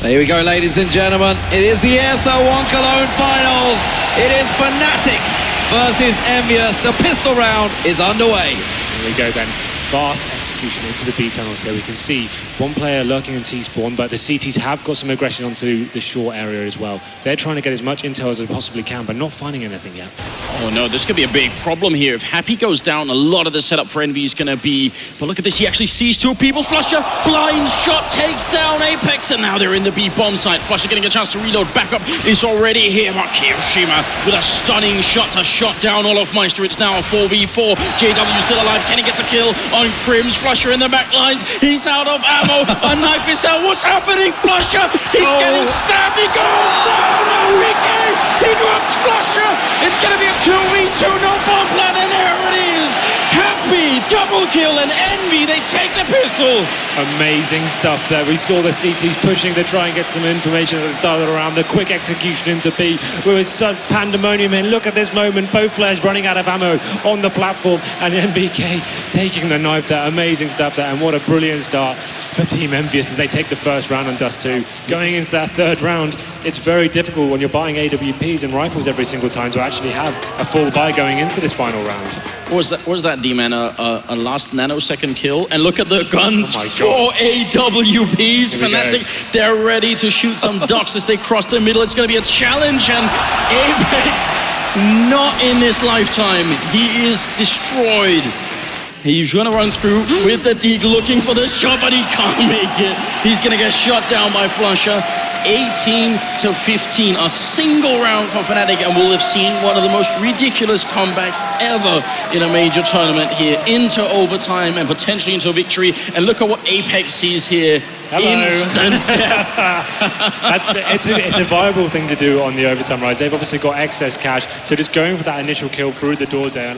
There we go, ladies and gentlemen. It is the ESL One Cologne Finals. It is Fnatic versus Envious. The pistol round is underway. Here we go then. Fast execution into the B tunnel so we can see one player lurking in T-spawn, but the CTs have got some aggression onto the short area as well. They're trying to get as much intel as they possibly can, but not finding anything yet. Oh no, this could be a big problem here. If Happy goes down, a lot of the setup for Envy is going to be... But look at this, he actually sees two people. Flusha, blind shot, takes down Apex, and now they're in the B bomb site. Flusha getting a chance to reload. Backup is already here. Mark kioShiMa with a stunning shot to shot down olofmeister. It's now a 4v4. JW still alive. Kenny gets a kill on KRIMZ. Flusha in the back lines. He's out of ammo. a knife is out. What's happening? Flusha, he's Oh. getting stabbed. He goes down. Happy, double kill, and Envy, they take the pistol. Amazing stuff there. We saw the CTs pushing to try and get some information at the start of the round. The quick execution into B. We were such pandemonium and look at this moment. Both players running out of ammo on the platform and NBK taking the knife there. Amazing stuff there. And what a brilliant start for Team Envious as they take the first round on Dust 2. Going into that third round, it's very difficult when you're buying AWPs and rifles every single time to actually have a full buy going into this final round. What was that, what was that D-Man? A, a, a last nanosecond kill? And look at the guns Oh my for God. AWPs. Fnatic, they're ready to shoot some ducks as they cross the middle. It's going to be a challenge, and Apex, not in this lifetime. He is destroyed. He's gonna run through with the dig looking for the shot, but he can't make it. He's gonna get shot down by Flusha. 18 to 15, a single round for Fnatic, and we'll have seen one of the most ridiculous comebacks ever in a major tournament here into overtime and potentially into a victory. And look at what Apex sees here. Hello. That's it's, a, it's a viable thing to do on the overtime rides. They've obviously got excess cash, so just going for that initial kill through the doors there.